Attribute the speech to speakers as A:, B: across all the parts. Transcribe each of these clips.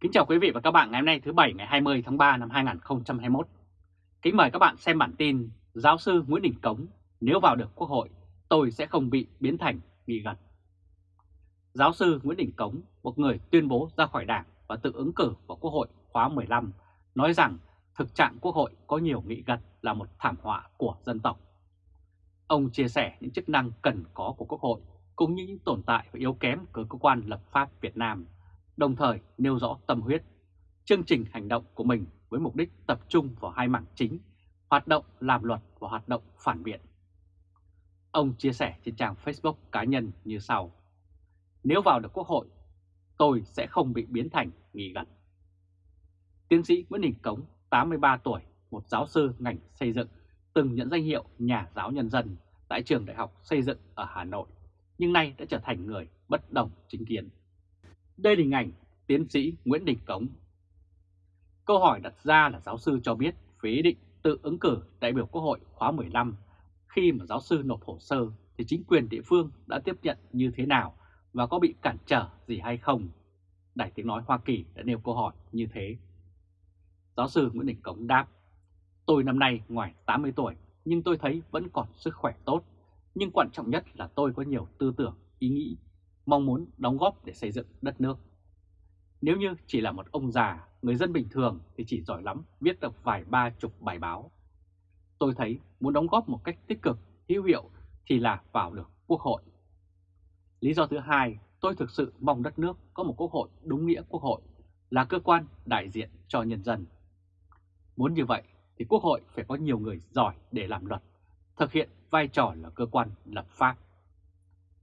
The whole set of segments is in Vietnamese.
A: Kính chào quý vị và các bạn ngày hôm nay thứ Bảy ngày 20 tháng 3 năm 2021. Kính mời các bạn xem bản tin Giáo sư Nguyễn Đình Cống nếu vào được Quốc hội tôi sẽ không bị biến thành nghị gật. Giáo sư Nguyễn Đình Cống, một người tuyên bố ra khỏi đảng và tự ứng cử vào Quốc hội khóa 15, nói rằng thực trạng Quốc hội có nhiều nghị gật là một thảm họa của dân tộc. Ông chia sẻ những chức năng cần có của Quốc hội cũng như những tồn tại và yếu kém của cơ quan lập pháp Việt Nam đồng thời nêu rõ tâm huyết, chương trình hành động của mình với mục đích tập trung vào hai mảng chính, hoạt động làm luật và hoạt động phản biện. Ông chia sẻ trên trang Facebook cá nhân như sau. Nếu vào được Quốc hội, tôi sẽ không bị biến thành nghỉ gật. Tiến sĩ Nguyễn Đình Cống, 83 tuổi, một giáo sư ngành xây dựng, từng nhận danh hiệu nhà giáo nhân dân tại trường đại học xây dựng ở Hà Nội, nhưng nay đã trở thành người bất đồng chính kiến. Đây là hình ảnh tiến sĩ Nguyễn Đình Cống. Câu hỏi đặt ra là giáo sư cho biết về ý định tự ứng cử đại biểu Quốc hội khóa 15 khi mà giáo sư nộp hồ sơ thì chính quyền địa phương đã tiếp nhận như thế nào và có bị cản trở gì hay không? Đài tiếng nói Hoa Kỳ đã nêu câu hỏi như thế. Giáo sư Nguyễn Đình Cống đáp, tôi năm nay ngoài 80 tuổi nhưng tôi thấy vẫn còn sức khỏe tốt, nhưng quan trọng nhất là tôi có nhiều tư tưởng, ý nghĩ mong muốn đóng góp để xây dựng đất nước. Nếu như chỉ là một ông già, người dân bình thường thì chỉ giỏi lắm viết được vài ba chục bài báo. Tôi thấy muốn đóng góp một cách tích cực, hữu hiệu thì là vào được quốc hội. Lý do thứ hai, tôi thực sự mong đất nước có một quốc hội đúng nghĩa quốc hội, là cơ quan đại diện cho nhân dân. Muốn như vậy thì quốc hội phải có nhiều người giỏi để làm luật, thực hiện vai trò là cơ quan lập pháp.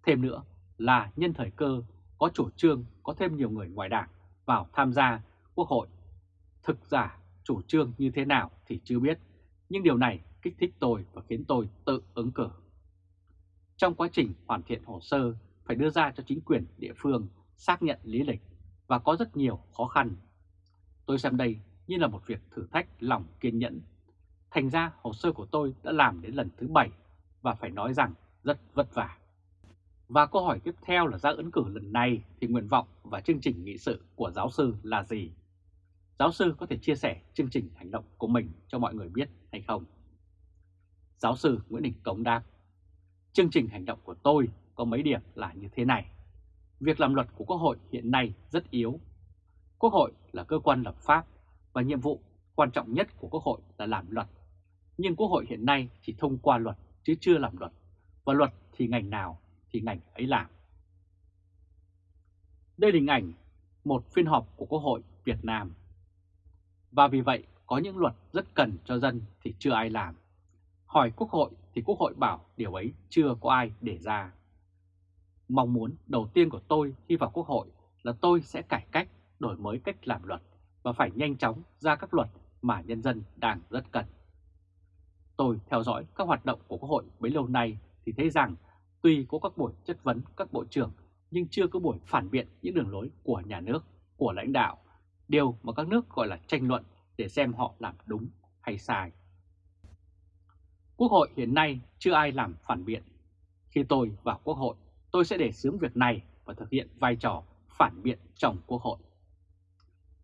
A: Thêm nữa, là nhân thời cơ có chủ trương có thêm nhiều người ngoài đảng vào tham gia quốc hội. Thực giả chủ trương như thế nào thì chưa biết, nhưng điều này kích thích tôi và khiến tôi tự ứng cử. Trong quá trình hoàn thiện hồ sơ phải đưa ra cho chính quyền địa phương xác nhận lý lịch và có rất nhiều khó khăn. Tôi xem đây như là một việc thử thách lòng kiên nhẫn. Thành ra hồ sơ của tôi đã làm đến lần thứ 7 và phải nói rằng rất vất vả. Và câu hỏi tiếp theo là ra ứng cử lần này thì nguyện vọng và chương trình nghị sự của giáo sư là gì? Giáo sư có thể chia sẻ chương trình hành động của mình cho mọi người biết hay không? Giáo sư Nguyễn Đình Cống đáp, chương trình hành động của tôi có mấy điểm là như thế này. Việc làm luật của Quốc hội hiện nay rất yếu. Quốc hội là cơ quan lập pháp và nhiệm vụ quan trọng nhất của Quốc hội là làm luật. Nhưng Quốc hội hiện nay chỉ thông qua luật chứ chưa làm luật. Và luật thì ngành nào thì ngành ấy làm. Đây là hình ảnh một phiên họp của Quốc hội Việt Nam. Và vì vậy có những luật rất cần cho dân thì chưa ai làm. Hỏi Quốc hội thì Quốc hội bảo điều ấy chưa có ai để ra. Mong muốn đầu tiên của tôi khi vào Quốc hội là tôi sẽ cải cách, đổi mới cách làm luật và phải nhanh chóng ra các luật mà nhân dân đang rất cần. Tôi theo dõi các hoạt động của Quốc hội bấy lâu nay thì thấy rằng Tuy có các buổi chất vấn các bộ trưởng nhưng chưa có buổi phản biện những đường lối của nhà nước, của lãnh đạo, điều mà các nước gọi là tranh luận để xem họ làm đúng hay sai. Quốc hội hiện nay chưa ai làm phản biện. Khi tôi vào Quốc hội, tôi sẽ để xướng việc này và thực hiện vai trò phản biện trong Quốc hội.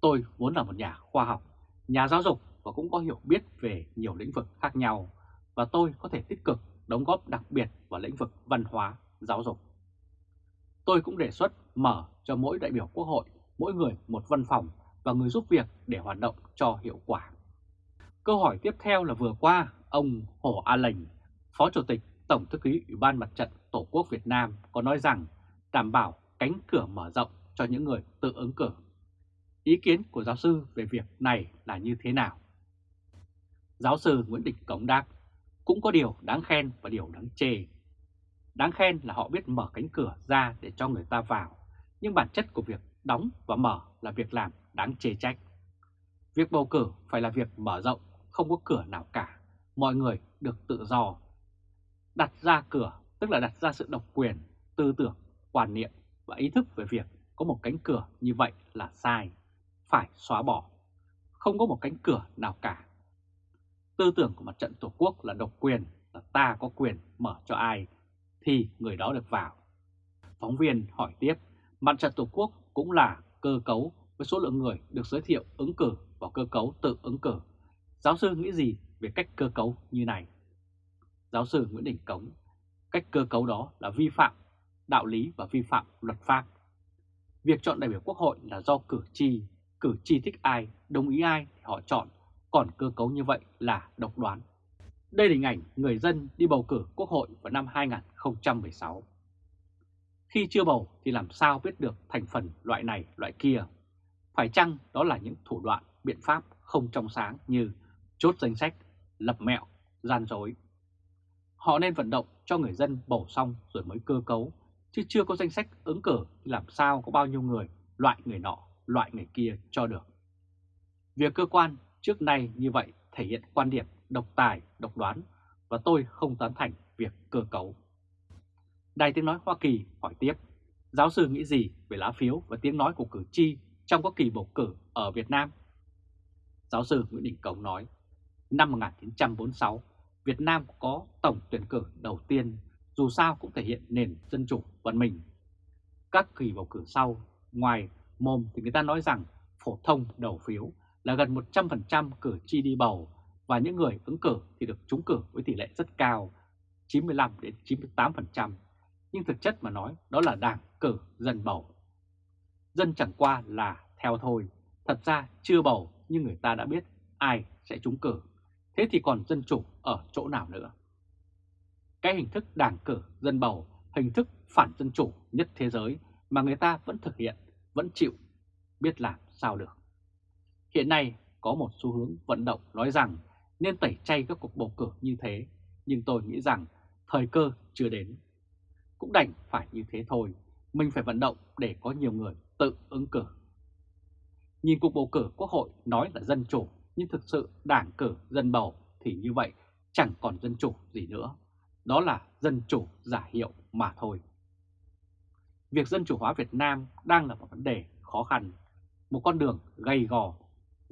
A: Tôi muốn là một nhà khoa học, nhà giáo dục và cũng có hiểu biết về nhiều lĩnh vực khác nhau và tôi có thể tích cực đóng góp đặc biệt vào lĩnh vực văn hóa, giáo dục. Tôi cũng đề xuất mở cho mỗi đại biểu quốc hội, mỗi người một văn phòng và người giúp việc để hoạt động cho hiệu quả. Câu hỏi tiếp theo là vừa qua, ông Hồ A Lành, Phó Chủ tịch Tổng Thư ký Ủy ban Mặt trận Tổ quốc Việt Nam có nói rằng đảm bảo cánh cửa mở rộng cho những người tự ứng cử. Ý kiến của giáo sư về việc này là như thế nào? Giáo sư Nguyễn Đình Cống đáp, cũng có điều đáng khen và điều đáng chê. Đáng khen là họ biết mở cánh cửa ra để cho người ta vào, nhưng bản chất của việc đóng và mở là việc làm đáng chê trách. Việc bầu cử phải là việc mở rộng, không có cửa nào cả, mọi người được tự do. Đặt ra cửa tức là đặt ra sự độc quyền, tư tưởng, quan niệm và ý thức về việc có một cánh cửa như vậy là sai, phải xóa bỏ. Không có một cánh cửa nào cả Tư tưởng của mặt trận Tổ quốc là độc quyền, là ta có quyền mở cho ai thì người đó được vào. Phóng viên hỏi tiếp, mặt trận Tổ quốc cũng là cơ cấu với số lượng người được giới thiệu ứng cử vào cơ cấu tự ứng cử. Giáo sư nghĩ gì về cách cơ cấu như này? Giáo sư Nguyễn Đình Cống, cách cơ cấu đó là vi phạm đạo lý và vi phạm luật pháp. Việc chọn đại biểu quốc hội là do cử tri, cử tri thích ai, đồng ý ai thì họ chọn, còn cơ cấu như vậy là độc đoán. Đây là hình ảnh người dân đi bầu cử quốc hội vào năm 2016. Khi chưa bầu thì làm sao biết được thành phần loại này loại kia? Phải chăng đó là những thủ đoạn, biện pháp không trong sáng như chốt danh sách, lập mẹo, gian dối. Họ nên vận động cho người dân bầu xong rồi mới cơ cấu, chứ chưa có danh sách ứng cử thì làm sao có bao nhiêu người loại người nọ, loại người kia cho được. Việc cơ quan trước nay như vậy thể hiện quan điểm độc tài, độc đoán và tôi không tán thành việc cơ cấu. Đài tiếng nói Hoa Kỳ hỏi tiếp, giáo sư nghĩ gì về lá phiếu và tiếng nói của cử tri trong các kỳ bầu cử ở Việt Nam? Giáo sư Nguyễn Đình Cống nói, năm 1946, Việt Nam có tổng tuyển cử đầu tiên, dù sao cũng thể hiện nền dân chủ văn minh. Các kỳ bầu cử sau, ngoài mồm thì người ta nói rằng phổ thông đầu phiếu là gần 100% cử tri đi bầu và những người ứng cử thì được trúng cử với tỷ lệ rất cao, 95 đến 98%, nhưng thực chất mà nói đó là đảng cử dân bầu. Dân chẳng qua là theo thôi, thật ra chưa bầu nhưng người ta đã biết ai sẽ trúng cử, thế thì còn dân chủ ở chỗ nào nữa? Cái hình thức đảng cử dân bầu, hình thức phản dân chủ nhất thế giới mà người ta vẫn thực hiện, vẫn chịu, biết làm sao được. Hiện nay có một xu hướng vận động nói rằng nên tẩy chay các cuộc bầu cử như thế, nhưng tôi nghĩ rằng thời cơ chưa đến. Cũng đành phải như thế thôi, mình phải vận động để có nhiều người tự ứng cử. Nhìn cuộc bầu cử quốc hội nói là dân chủ, nhưng thực sự đảng cử dân bầu thì như vậy chẳng còn dân chủ gì nữa. Đó là dân chủ giả hiệu mà thôi. Việc dân chủ hóa Việt Nam đang là một vấn đề khó khăn, một con đường gầy gò.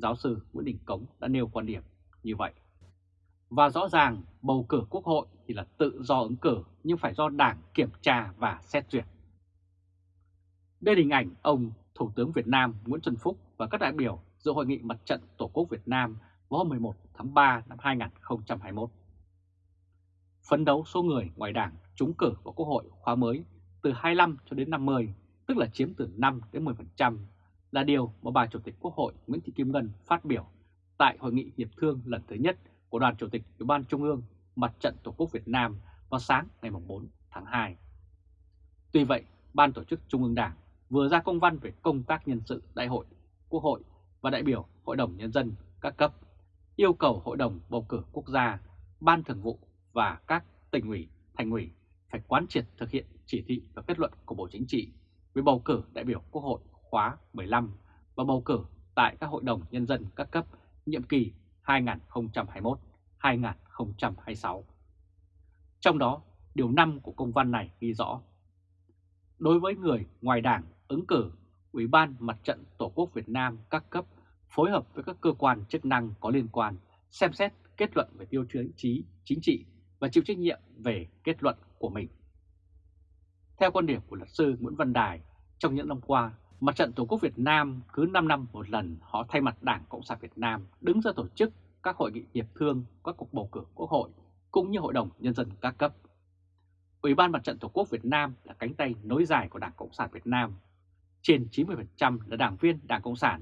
A: Giáo sư Nguyễn Đình Cống đã nêu quan điểm như vậy. Và rõ ràng bầu cử quốc hội thì là tự do ứng cử nhưng phải do đảng kiểm tra và xét duyệt. Đây là hình ảnh ông Thủ tướng Việt Nam Nguyễn Xuân Phúc và các đại biểu dự hội nghị mặt trận Tổ quốc Việt Nam vào hôm 11 tháng 3 năm 2021. Phấn đấu số người ngoài đảng trúng cử vào quốc hội khóa mới từ 25 cho đến 50, tức là chiếm từ 5 đến 10%, là điều mà bà Chủ tịch Quốc hội Nguyễn Thị Kim Ngân phát biểu tại Hội nghị Hiệp thương lần thứ nhất của Đoàn Chủ tịch Ủy ban Trung ương Mặt trận Tổ quốc Việt Nam vào sáng ngày 4 tháng 2. Tuy vậy, Ban Tổ chức Trung ương Đảng vừa ra công văn về công tác nhân sự Đại hội Quốc hội và đại biểu Hội đồng Nhân dân các cấp, yêu cầu Hội đồng Bầu cử Quốc gia, Ban Thường vụ và các tỉnh ủy, thành ủy phải quán triệt thực hiện chỉ thị và kết luận của Bộ Chính trị về bầu cử đại biểu Quốc hội khóa 15 và bầu cử tại các hội đồng nhân dân các cấp nhiệm kỳ 2021-2026. Trong đó, điều 5 của công văn này ghi rõ, đối với người ngoài đảng ứng cử, Ủy ban Mặt trận Tổ quốc Việt Nam các cấp phối hợp với các cơ quan chức năng có liên quan xem xét kết luận về tiêu chí chính trị và chịu trách nhiệm về kết luận của mình. Theo quan điểm của luật sư Nguyễn Văn Đài, trong những năm qua, Mặt trận Tổ quốc Việt Nam cứ 5 năm một lần họ thay mặt Đảng Cộng sản Việt Nam đứng ra tổ chức các hội nghị hiệp thương, các cuộc bầu cử quốc hội cũng như Hội đồng Nhân dân các cấp. Ủy ban Mặt trận Tổ quốc Việt Nam là cánh tay nối dài của Đảng Cộng sản Việt Nam. Trên 90% là đảng viên Đảng Cộng sản.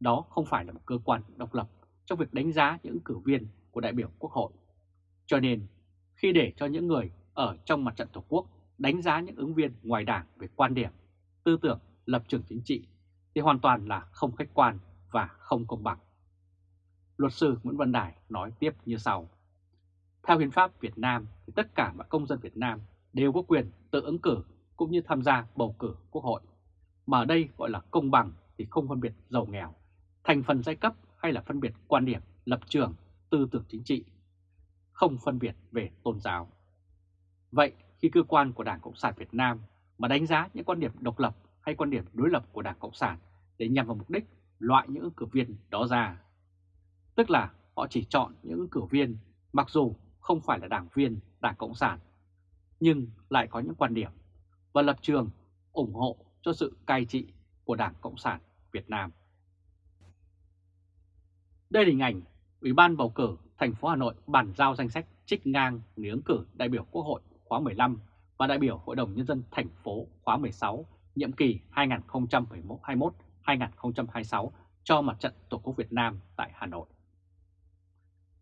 A: Đó không phải là một cơ quan độc lập trong việc đánh giá những cử viên của đại biểu Quốc hội. Cho nên, khi để cho những người ở trong Mặt trận Tổ quốc đánh giá những ứng viên ngoài đảng về quan điểm, tư tưởng lập trường chính trị thì hoàn toàn là không khách quan và không công bằng. Luật sư Nguyễn Văn Đài nói tiếp như sau. Theo hiến pháp Việt Nam thì tất cả mọi công dân Việt Nam đều có quyền tự ứng cử cũng như tham gia bầu cử quốc hội. Mà ở đây gọi là công bằng thì không phân biệt giàu nghèo, thành phần giai cấp hay là phân biệt quan điểm, lập trường, tư tưởng chính trị, không phân biệt về tôn giáo. Vậy khi cơ quan của Đảng Cộng sản Việt Nam mà đánh giá những quan điểm độc lập hay quan điểm đối lập của Đảng Cộng sản để nhằm vào mục đích loại những ứng cử viên đó ra. Tức là họ chỉ chọn những ứng cử viên mặc dù không phải là đảng viên Đảng Cộng sản, nhưng lại có những quan điểm và lập trường ủng hộ cho sự cai trị của Đảng Cộng sản Việt Nam. Đây là hình ảnh Ủy ban bầu cử thành phố Hà Nội bàn giao danh sách trích ngang người ứng cử đại biểu Quốc hội khóa 15 và đại biểu Hội đồng Nhân dân thành phố khóa 16, nhiệm kỳ 2021-2026 cho mặt trận Tổ quốc Việt Nam tại Hà Nội.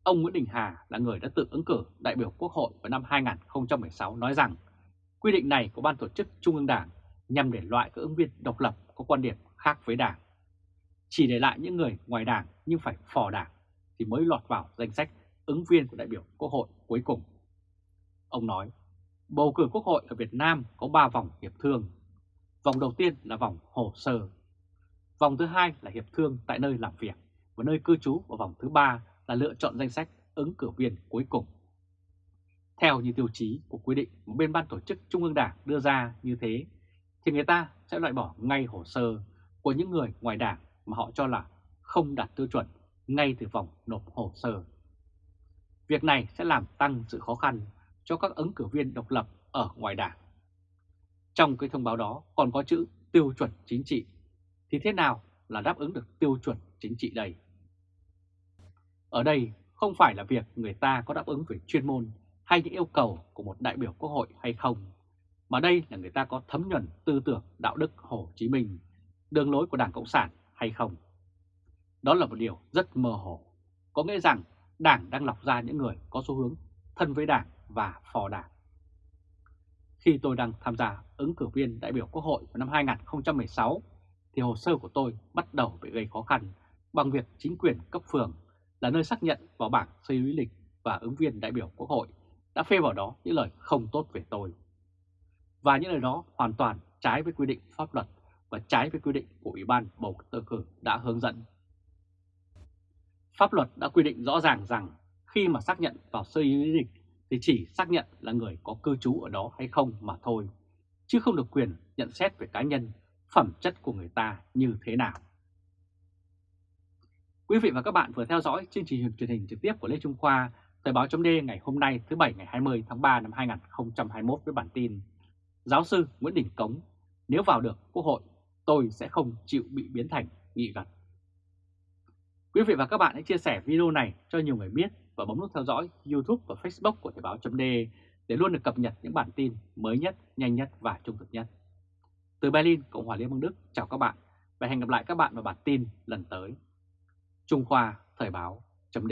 A: Ông Nguyễn Đình Hà là người đã tự ứng cử đại biểu Quốc hội vào năm 2016 nói rằng quy định này của Ban tổ chức Trung ương Đảng nhằm để loại các ứng viên độc lập có quan điểm khác với Đảng. Chỉ để lại những người ngoài Đảng nhưng phải phò Đảng thì mới lọt vào danh sách ứng viên của đại biểu Quốc hội cuối cùng. Ông nói, bầu cử Quốc hội ở Việt Nam có 3 vòng hiệp thương. Vòng đầu tiên là vòng hồ sơ. Vòng thứ hai là hiệp thương tại nơi làm việc và nơi cư trú và vòng thứ ba là lựa chọn danh sách ứng cử viên cuối cùng. Theo như tiêu chí của quy định mà bên ban tổ chức Trung ương Đảng đưa ra như thế, thì người ta sẽ loại bỏ ngay hồ sơ của những người ngoài đảng mà họ cho là không đạt tiêu chuẩn ngay từ vòng nộp hồ sơ. Việc này sẽ làm tăng sự khó khăn cho các ứng cử viên độc lập ở ngoài đảng. Trong cái thông báo đó còn có chữ tiêu chuẩn chính trị, thì thế nào là đáp ứng được tiêu chuẩn chính trị đây? Ở đây không phải là việc người ta có đáp ứng về chuyên môn hay những yêu cầu của một đại biểu quốc hội hay không, mà đây là người ta có thấm nhuần tư tưởng đạo đức Hồ Chí Minh, đường lối của Đảng Cộng sản hay không. Đó là một điều rất mơ hồ, có nghĩa rằng Đảng đang lọc ra những người có xu hướng thân với Đảng và phò Đảng. Khi tôi đang tham gia ứng cử viên đại biểu Quốc hội vào năm 2016, thì hồ sơ của tôi bắt đầu bị gây khó khăn bằng việc chính quyền cấp phường là nơi xác nhận vào bảng xây lý lịch và ứng viên đại biểu Quốc hội đã phê vào đó những lời không tốt về tôi. Và những lời đó hoàn toàn trái với quy định pháp luật và trái với quy định của Ủy ban bầu cử đã hướng dẫn. Pháp luật đã quy định rõ ràng rằng khi mà xác nhận vào sơ lý lịch thì chỉ xác nhận là người có cư trú ở đó hay không mà thôi, chứ không được quyền nhận xét về cá nhân, phẩm chất của người ta như thế nào. Quý vị và các bạn vừa theo dõi chương trình truyền hình trực tiếp của Lê Trung Khoa, Thời báo chấm ngày hôm nay thứ Bảy ngày 20 tháng 3 năm 2021 với bản tin Giáo sư Nguyễn Đình Cống, nếu vào được Quốc hội, tôi sẽ không chịu bị biến thành nghị gật. Quý vị và các bạn hãy chia sẻ video này cho nhiều người biết và bấm nút theo dõi YouTube và Facebook của Thời báo chấm để luôn được cập nhật những bản tin mới nhất, nhanh nhất và trung thực nhất. Từ Berlin, Cộng hòa Liên bang Đức, chào các bạn và hẹn gặp lại các bạn vào bản tin lần tới. Trung Khoa Thời báo chấm